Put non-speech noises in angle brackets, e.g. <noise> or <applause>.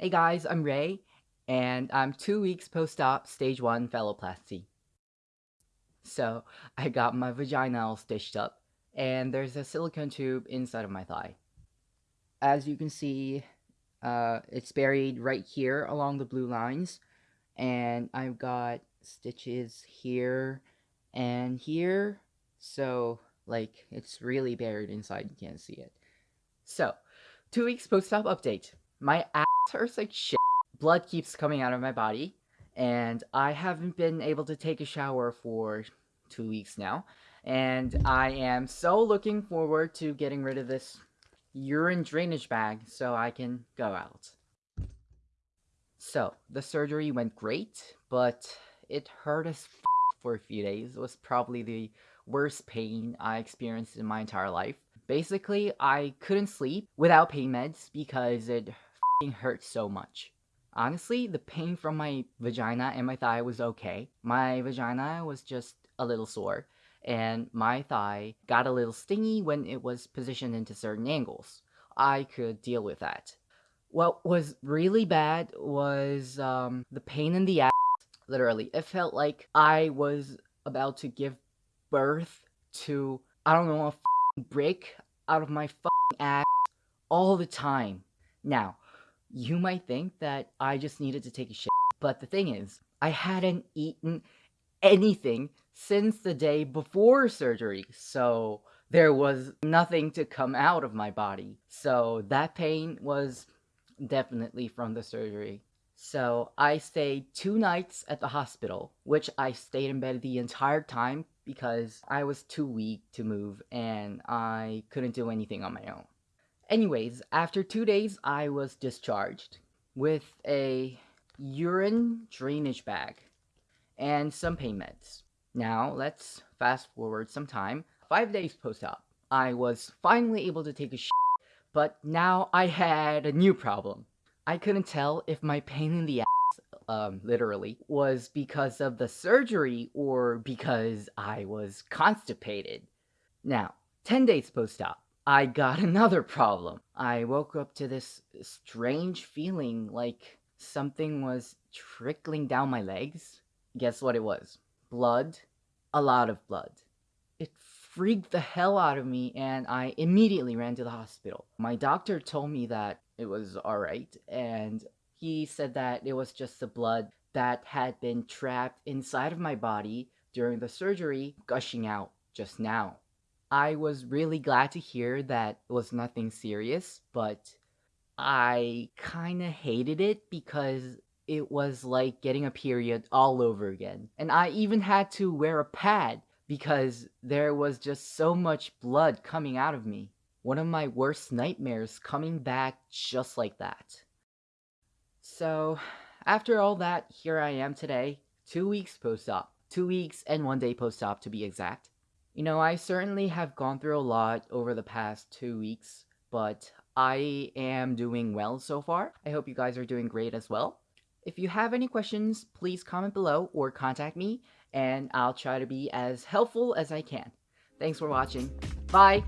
Hey guys, I'm Ray, and I'm two weeks post-op stage 1 phalloplasty. So, I got my vagina all stitched up, and there's a silicone tube inside of my thigh. As you can see, uh, it's buried right here along the blue lines, and I've got stitches here and here, so, like, it's really buried inside, you can't see it. So, two weeks post-op update. My ass hurts like shit. Blood keeps coming out of my body. And I haven't been able to take a shower for two weeks now. And I am so looking forward to getting rid of this urine drainage bag so I can go out. So, the surgery went great, but it hurt as for a few days. It was probably the worst pain I experienced in my entire life. Basically, I couldn't sleep without pain meds because it hurt so much. Honestly, the pain from my vagina and my thigh was okay. My vagina was just a little sore, and my thigh got a little stingy when it was positioned into certain angles. I could deal with that. What was really bad was um, the pain in the ass. Literally, it felt like I was about to give birth to, I don't know, a brick out of my ass all the time. Now, you might think that I just needed to take a shit, but the thing is, I hadn't eaten anything since the day before surgery, so there was nothing to come out of my body. So that pain was definitely from the surgery. So I stayed two nights at the hospital, which I stayed in bed the entire time because I was too weak to move and I couldn't do anything on my own. Anyways, after two days, I was discharged with a urine drainage bag and some pain meds. Now, let's fast forward some time. Five days post-op, I was finally able to take a shit, but now I had a new problem. I couldn't tell if my pain in the ass, um, literally, was because of the surgery or because I was constipated. Now, 10 days post-op, I got <laughs> another problem. I woke up to this strange feeling like something was trickling down my legs. Guess what it was? Blood. A lot of blood. It freaked the hell out of me and I immediately ran to the hospital. My doctor told me that it was alright and he said that it was just the blood that had been trapped inside of my body during the surgery gushing out just now. I was really glad to hear that it was nothing serious, but I kinda hated it because it was like getting a period all over again. And I even had to wear a pad because there was just so much blood coming out of me. One of my worst nightmares coming back just like that. So, after all that, here I am today, two weeks post-op. Two weeks and one day post-op to be exact. You know, I certainly have gone through a lot over the past two weeks, but I am doing well so far. I hope you guys are doing great as well. If you have any questions, please comment below or contact me, and I'll try to be as helpful as I can. Thanks for watching. Bye!